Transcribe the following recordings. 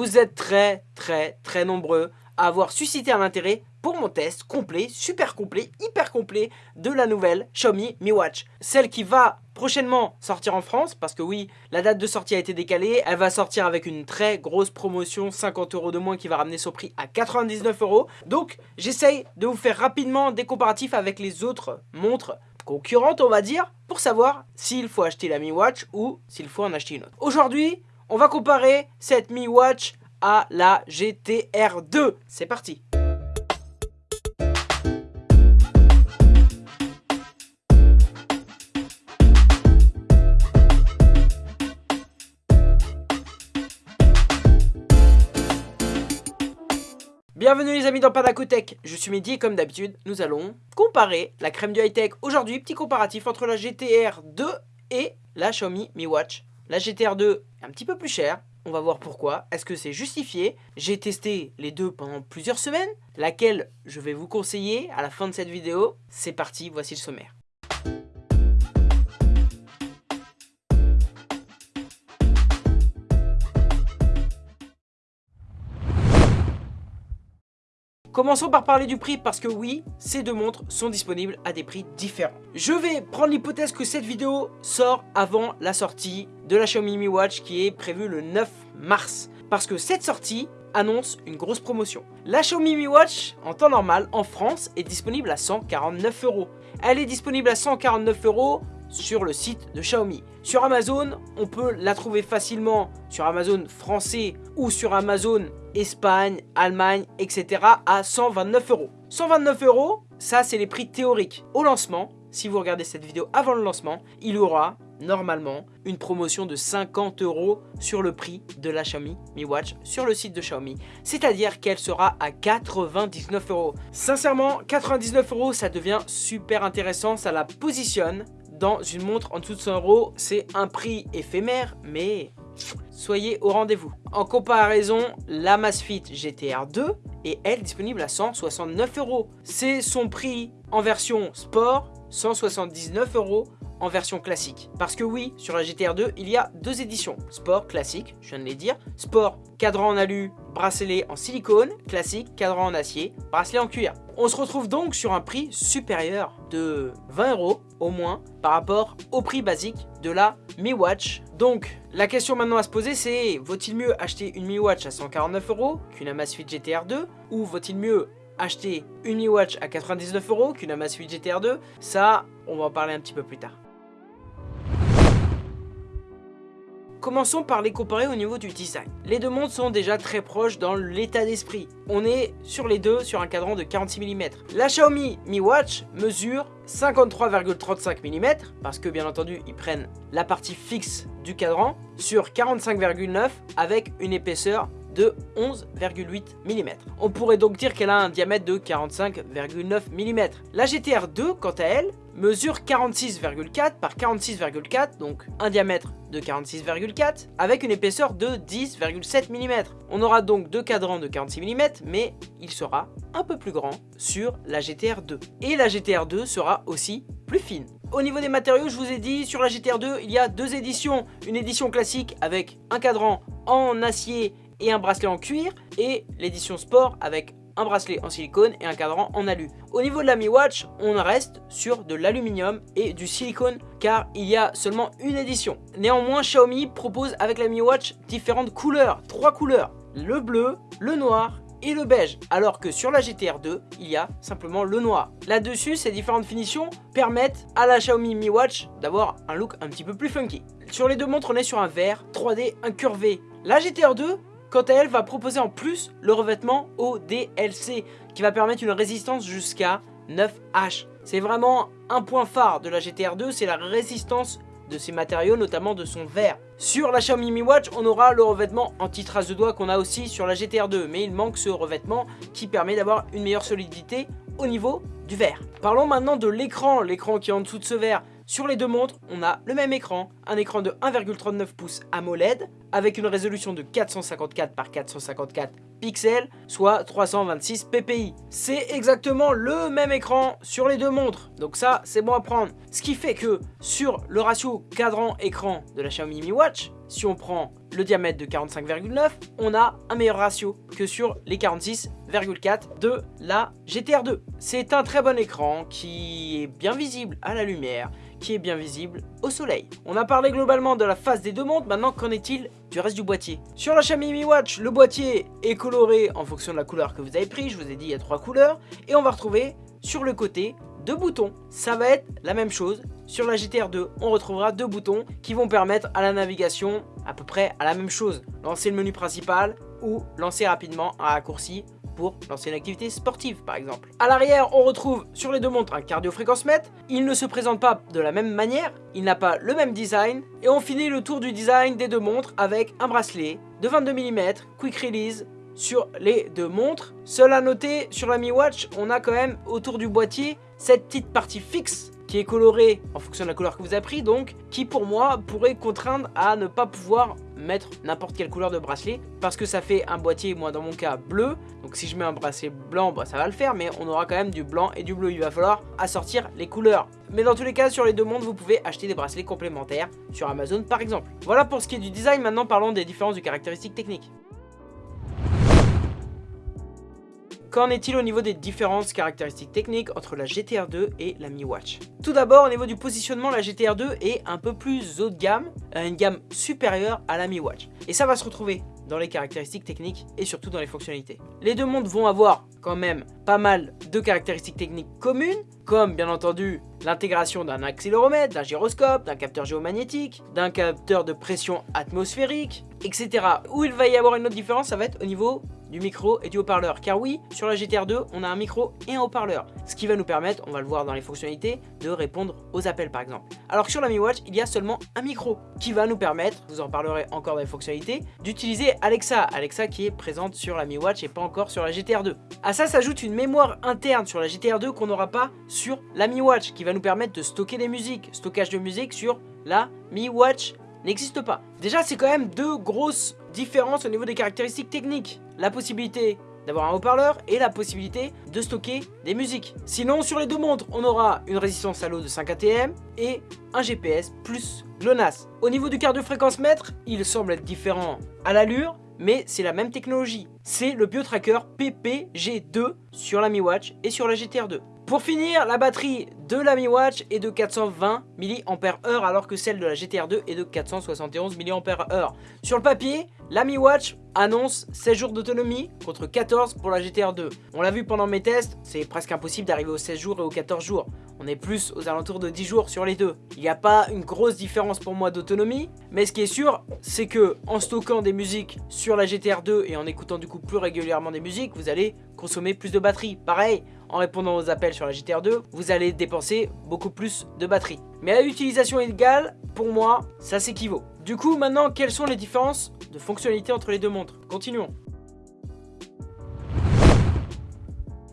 vous êtes très très très nombreux à avoir suscité un intérêt pour mon test complet, super complet, hyper complet de la nouvelle Xiaomi Mi Watch. Celle qui va prochainement sortir en France, parce que oui, la date de sortie a été décalée, elle va sortir avec une très grosse promotion, 50 euros de moins qui va ramener son prix à 99 euros. Donc j'essaye de vous faire rapidement des comparatifs avec les autres montres concurrentes, on va dire, pour savoir s'il faut acheter la Mi Watch ou s'il faut en acheter une autre. Aujourd'hui, on va comparer cette Mi Watch à la GTR 2. C'est parti Bienvenue les amis dans Panacotech, je suis Mehdi et comme d'habitude, nous allons comparer la crème du high-tech. Aujourd'hui, petit comparatif entre la GTR 2 et la Xiaomi Mi Watch. La GTR 2 est un petit peu plus chère, on va voir pourquoi. Est-ce que c'est justifié? J'ai testé les deux pendant plusieurs semaines, laquelle je vais vous conseiller à la fin de cette vidéo? C'est parti, voici le sommaire. Commençons par parler du prix parce que oui, ces deux montres sont disponibles à des prix différents. Je vais prendre l'hypothèse que cette vidéo sort avant la sortie de la Xiaomi Mi Watch qui est prévue le 9 mars. Parce que cette sortie annonce une grosse promotion. La Xiaomi Mi Watch, en temps normal, en France, est disponible à 149 euros. Elle est disponible à 149 euros sur le site de Xiaomi. Sur Amazon, on peut la trouver facilement sur Amazon français ou sur Amazon Espagne, Allemagne, etc. à 129 euros. 129 euros, ça c'est les prix théoriques. Au lancement, si vous regardez cette vidéo avant le lancement, il y aura normalement une promotion de 50 euros sur le prix de la Xiaomi Mi Watch sur le site de Xiaomi. C'est-à-dire qu'elle sera à 99 euros. Sincèrement, 99 euros, ça devient super intéressant. Ça la positionne dans une montre en dessous de 100 euros. C'est un prix éphémère, mais soyez au rendez-vous. En comparaison, la Masfit GTR 2 est elle disponible à 169 euros. C'est son prix en version sport, 179 euros en version classique. Parce que oui, sur la GTR 2, il y a deux éditions. Sport, classique, je viens de les dire. Sport, cadran en alu, bracelet en silicone. Classique, cadran en acier, bracelet en cuir. On se retrouve donc sur un prix supérieur de 20 euros au moins par rapport au prix basique de la Mi Watch. Donc la question maintenant à se poser c'est vaut-il mieux acheter une Mi Watch à 149 euros qu'une Amazfit GTR 2 ou vaut-il mieux acheter une Mi Watch à 99 euros qu'une Amazfit GTR 2 Ça, on va en parler un petit peu plus tard. Commençons par les comparer au niveau du design. Les deux montres sont déjà très proches dans l'état d'esprit. On est sur les deux sur un cadran de 46 mm. La Xiaomi Mi Watch mesure 53,35 mm, parce que bien entendu ils prennent la partie fixe du cadran, sur 45,9 avec une épaisseur de 11,8 mm. On pourrait donc dire qu'elle a un diamètre de 45,9 mm. La GTR 2, quant à elle, mesure 46,4 par 46,4, donc un diamètre de 46,4, avec une épaisseur de 10,7 mm. On aura donc deux cadrans de 46 mm, mais il sera un peu plus grand sur la GTR 2. Et la GTR 2 sera aussi plus fine. Au niveau des matériaux, je vous ai dit, sur la GTR 2, il y a deux éditions. Une édition classique avec un cadran en acier et un bracelet en cuir, et l'édition sport avec un bracelet en silicone et un cadran en alu. Au niveau de la Mi Watch, on reste sur de l'aluminium et du silicone car il y a seulement une édition. Néanmoins, Xiaomi propose avec la Mi Watch différentes couleurs, trois couleurs, le bleu, le noir et le beige, alors que sur la GTR 2, il y a simplement le noir. Là-dessus, ces différentes finitions permettent à la Xiaomi Mi Watch d'avoir un look un petit peu plus funky. Sur les deux montres, on est sur un vert 3D incurvé. La GTR 2 Quant à elle, va proposer en plus le revêtement ODLC qui va permettre une résistance jusqu'à 9H. C'est vraiment un point phare de la GTR 2, c'est la résistance de ces matériaux, notamment de son verre. Sur la Xiaomi Mi Watch, on aura le revêtement anti-trace de doigts qu'on a aussi sur la GTR 2, mais il manque ce revêtement qui permet d'avoir une meilleure solidité au niveau du verre. Parlons maintenant de l'écran, l'écran qui est en dessous de ce verre. Sur les deux montres, on a le même écran, un écran de 1,39 pouces AMOLED avec une résolution de 454 par 454 pixels, soit 326 ppi. C'est exactement le même écran sur les deux montres, donc ça c'est bon à prendre. Ce qui fait que sur le ratio cadran-écran de la Xiaomi Mi Watch, si on prend le diamètre de 45,9, on a un meilleur ratio que sur les 46,4 de la GTR 2. C'est un très bon écran qui est bien visible à la lumière, qui est bien visible au soleil. On a parlé globalement de la face des deux montres, maintenant qu'en est-il du reste du boîtier? Sur la Xiaomi Mi Watch, le boîtier est coloré en fonction de la couleur que vous avez pris, je vous ai dit il y a trois couleurs, et on va retrouver sur le côté deux boutons. Ça va être la même chose. Sur la GTR 2, on retrouvera deux boutons qui vont permettre à la navigation à peu près à la même chose. Lancer le menu principal ou lancer rapidement un raccourci pour lancer une activité sportive par exemple. À l'arrière, on retrouve sur les deux montres un cardio mètre. Il ne se présente pas de la même manière, il n'a pas le même design. Et on finit le tour du design des deux montres avec un bracelet de 22 mm, quick release, sur les deux montres. Seul à noter, sur la Mi Watch, on a quand même autour du boîtier cette petite partie fixe qui est colorée en fonction de la couleur que vous avez pris, donc qui pour moi pourrait contraindre à ne pas pouvoir mettre n'importe quelle couleur de bracelet parce que ça fait un boîtier, moi dans mon cas, bleu. Donc si je mets un bracelet blanc, bah, ça va le faire, mais on aura quand même du blanc et du bleu. Il va falloir assortir les couleurs. Mais dans tous les cas, sur les deux mondes, vous pouvez acheter des bracelets complémentaires sur Amazon par exemple. Voilà pour ce qui est du design, maintenant parlons des différences de caractéristiques techniques. Qu'en est-il au niveau des différentes caractéristiques techniques entre la GTR 2 et la Mi Watch? Tout d'abord, au niveau du positionnement, la GTR 2 est un peu plus haut de gamme, une gamme supérieure à la Mi Watch. Et ça va se retrouver dans les caractéristiques techniques et surtout dans les fonctionnalités. Les deux montres vont avoir quand même pas mal de caractéristiques techniques communes, comme bien entendu l'intégration d'un accéléromètre, d'un gyroscope, d'un capteur géomagnétique, d'un capteur de pression atmosphérique, etc. Où il va y avoir une autre différence, ça va être au niveau du micro et du haut-parleur. Car oui, sur la GTR 2, on a un micro et un haut-parleur. Ce qui va nous permettre, on va le voir dans les fonctionnalités, de répondre aux appels par exemple. Alors que sur la Mi Watch, il y a seulement un micro qui va nous permettre, vous en parlerez encore dans les fonctionnalités, d'utiliser Alexa. Alexa qui est présente sur la Mi Watch et pas encore sur la GTR 2. À ça s'ajoute une mémoire interne sur la GTR 2 qu'on n'aura pas sur la Mi Watch qui va nous permettre de stocker des musiques. Stockage de musique sur la Mi Watch n'existe pas. Déjà, c'est quand même deux grosses différences au niveau des caractéristiques techniques. La possibilité d'avoir un haut-parleur et la possibilité de stocker des musiques. Sinon, sur les deux montres, on aura une résistance à l'eau de 5 ATM et un GPS plus GLONASS. Au niveau du cardio-fréquence mètre, il semble être différent à l'allure, mais c'est la même technologie. C'est le BioTracker PPG2 sur la Mi Watch et sur la GTR 2. Pour finir, la batterie de la Mi Watch est de 420 mAh alors que celle de la GTR 2 est de 471 mAh. Sur le papier, la Mi Watch annonce 16 jours d'autonomie contre 14 pour la GTR 2. On l'a vu pendant mes tests, c'est presque impossible d'arriver aux 16 jours et aux 14 jours. On est plus aux alentours de 10 jours sur les deux. Il n'y a pas une grosse différence pour moi d'autonomie, mais ce qui est sûr, c'est que en stockant des musiques sur la GTR 2 et en écoutant du coup plus régulièrement des musiques, vous allez consommer plus de batterie. Pareil, en répondant aux appels sur la GTR 2, vous allez dépenser beaucoup plus de batterie. Mais à l'utilisation égale, pour moi, ça s'équivaut. Du coup, maintenant, quelles sont les différences de fonctionnalité entre les deux montres? Continuons.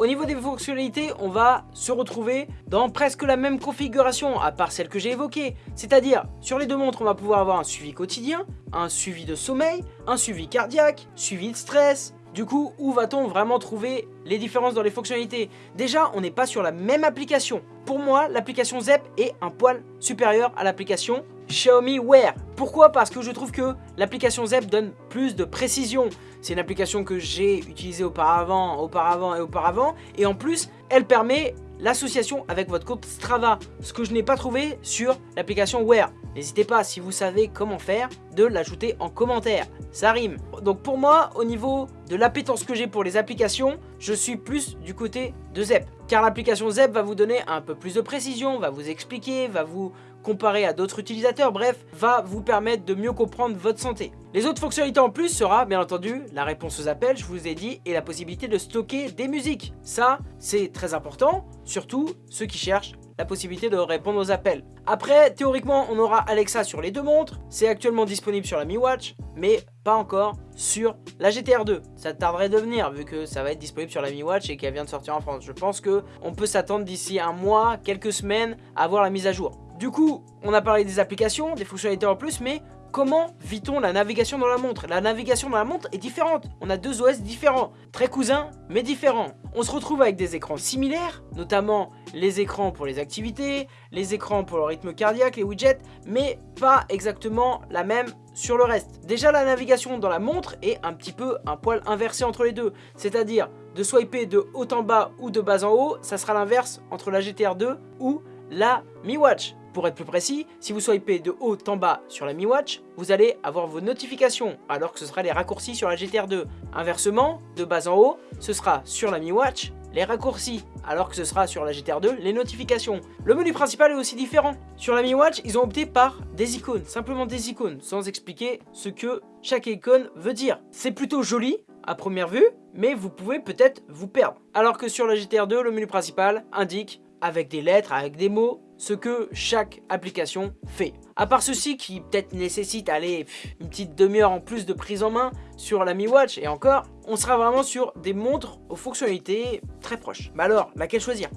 Au niveau des fonctionnalités, on va se retrouver dans presque la même configuration, à part celle que j'ai évoquée. C'est-à-dire, sur les deux montres, on va pouvoir avoir un suivi quotidien, un suivi de sommeil, un suivi cardiaque, suivi de stress, du coup, où va-t-on vraiment trouver les différences dans les fonctionnalités? Déjà, on n'est pas sur la même application. Pour moi, l'application ZEP est un poil supérieur à l'application Xiaomi Wear. Pourquoi? Parce que je trouve que l'application ZEP donne plus de précision. C'est une application que j'ai utilisée auparavant, auparavant et auparavant. Et en plus, elle permet l'association avec votre compte Strava, ce que je n'ai pas trouvé sur l'application Wear. N'hésitez pas, si vous savez comment faire, de l'ajouter en commentaire. Ça rime. Donc pour moi, au niveau de l'appétence que j'ai pour les applications, je suis plus du côté de Zep. Car l'application Zep va vous donner un peu plus de précision, va vous expliquer, va vous comparer à d'autres utilisateurs, bref, va vous permettre de mieux comprendre votre santé. Les autres fonctionnalités en plus sera, bien entendu, la réponse aux appels, je vous ai dit, et la possibilité de stocker des musiques. Ça, c'est très important, surtout ceux qui cherchent possibilité de répondre aux appels. Après, théoriquement, on aura Alexa sur les deux montres. C'est actuellement disponible sur la Mi Watch, mais pas encore sur la GTR 2. Ça tarderait de venir, vu que ça va être disponible sur la Mi Watch et qu'elle vient de sortir en France. Je pense que on peut s'attendre d'ici un mois, quelques semaines, à voir la mise à jour. Du coup, on a parlé des applications, des fonctionnalités en plus, mais comment vit-on la navigation dans la montre? La navigation dans la montre est différente. On a deux OS différents, très cousins, mais différents. On se retrouve avec des écrans similaires, notamment les écrans pour les activités, les écrans pour le rythme cardiaque, les widgets, mais pas exactement la même sur le reste. Déjà, la navigation dans la montre est un petit peu un poil inversé entre les deux, c'est-à-dire de swiper de haut en bas ou de bas en haut, ça sera l'inverse entre la GTR 2 ou la Mi Watch. Pour être plus précis, si vous swipez de haut en bas sur la Mi Watch, vous allez avoir vos notifications, alors que ce sera les raccourcis sur la GTR 2. Inversement, de bas en haut, ce sera sur la Mi Watch les raccourcis, alors que ce sera sur la GTR 2 les notifications. Le menu principal est aussi différent. Sur la Mi Watch, ils ont opté par des icônes, simplement des icônes, sans expliquer ce que chaque icône veut dire. C'est plutôt joli à première vue, mais vous pouvez peut-être vous perdre. Alors que sur la GTR 2, le menu principal indique avec des lettres, avec des mots, ce que chaque application fait. À part ceci qui peut-être nécessite aller une petite demi-heure en plus de prise en main sur la Mi Watch et encore, on sera vraiment sur des montres aux fonctionnalités très proches. Mais alors, laquelle choisir?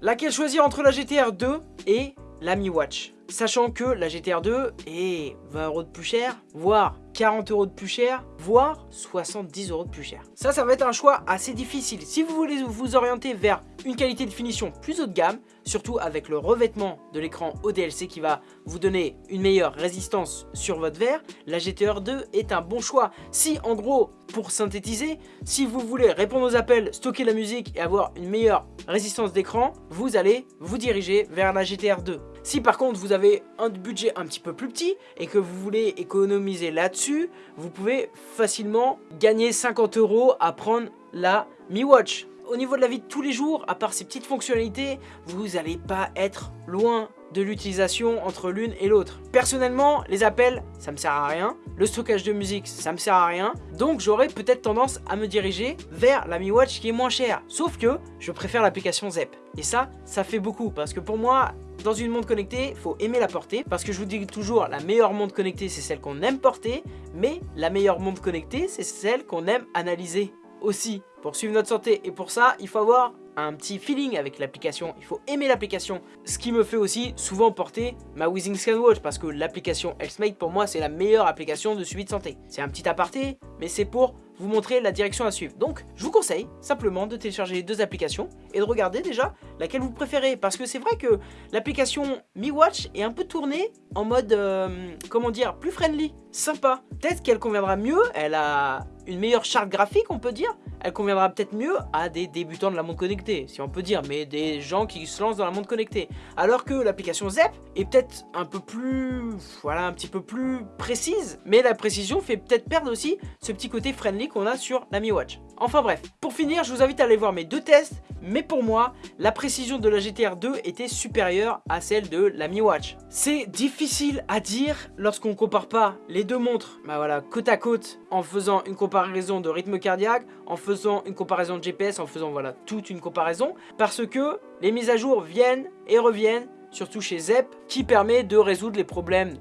Laquelle choisir entre la GTR 2 et la Mi Watch? Sachant que la GTR 2 est 20 euros de plus cher, voire 40 euros de plus cher, voire 70 euros de plus cher. Ça, ça va être un choix assez difficile. Si vous voulez vous orienter vers une qualité de finition plus haut de gamme, surtout avec le revêtement de l'écran ODLC qui va vous donner une meilleure résistance sur votre verre, la GTR 2 est un bon choix. Si, en gros, pour synthétiser, si vous voulez répondre aux appels, stocker la musique et avoir une meilleure résistance d'écran, vous allez vous diriger vers la GTR 2. Si par contre vous avez un budget un petit peu plus petit et que vous voulez économiser là-dessus, vous pouvez facilement gagner 50 euros à prendre la Mi Watch. Au niveau de la vie de tous les jours, à part ces petites fonctionnalités, vous n'allez pas être loin de l'utilisation entre l'une et l'autre. Personnellement, les appels, ça me sert à rien. Le stockage de musique, ça me sert à rien. Donc j'aurais peut-être tendance à me diriger vers la Mi Watch qui est moins chère. Sauf que je préfère l'application ZEP. Et ça, ça fait beaucoup. Parce que pour moi, dans une montre connectée, faut aimer la porter. Parce que je vous dis toujours, la meilleure montre connectée, c'est celle qu'on aime porter. Mais la meilleure montre connectée, c'est celle qu'on aime analyser aussi pour suivre notre santé. Et pour ça, il faut avoir un petit feeling avec l'application, il faut aimer l'application. Ce qui me fait aussi souvent porter ma Withing Watch parce que l'application HealthMate pour moi c'est la meilleure application de suivi de santé. C'est un petit aparté, mais c'est pour vous montrer la direction à suivre. Donc je vous conseille simplement de télécharger les deux applications et de regarder déjà laquelle vous préférez. Parce que c'est vrai que l'application Mi Watch est un peu tournée en mode, euh, comment dire, plus friendly, sympa. Peut-être qu'elle conviendra mieux, elle a une meilleure charte graphique on peut dire, elle conviendra peut-être mieux à des débutants de la montre connectée, si on peut dire, mais des gens qui se lancent dans la montre connectée. Alors que l'application ZEP est peut-être un peu plus, voilà, un petit peu plus précise, mais la précision fait peut-être perdre aussi ce petit côté friendly qu'on a sur la Mi Watch. Enfin bref, pour finir, je vous invite à aller voir mes deux tests, mais pour moi, la précision de la GTR 2 était supérieure à celle de la Mi Watch. C'est difficile à dire lorsqu'on compare pas les deux montres, bah voilà, côte à côte, en faisant une comparaison de rythme cardiaque, en faisant une comparaison de GPS, en faisant voilà toute une comparaison, parce que les mises à jour viennent et reviennent surtout chez ZEP, qui permet de résoudre les problèmes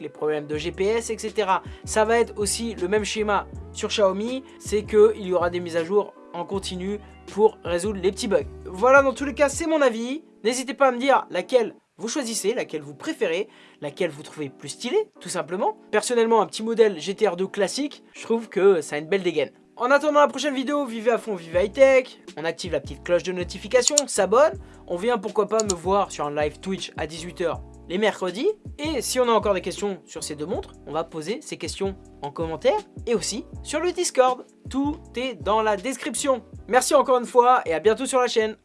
les problèmes de GPS, etc. Ça va être aussi le même schéma sur Xiaomi, c'est qu'il y aura des mises à jour en continu pour résoudre les petits bugs. Voilà, dans tous les cas, c'est mon avis. N'hésitez pas à me dire laquelle vous choisissez, laquelle vous préférez, laquelle vous trouvez plus stylée, tout simplement. Personnellement, un petit modèle GTR 2 classique, je trouve que ça a une belle dégaine. En attendant la prochaine vidéo, vivez à fond, vivez high tech, on active la petite cloche de notification, s'abonne, on vient pourquoi pas me voir sur un live Twitch à 18h les mercredis. Et si on a encore des questions sur ces deux montres, on va poser ces questions en commentaire et aussi sur le Discord. Tout est dans la description. Merci encore une fois et à bientôt sur la chaîne.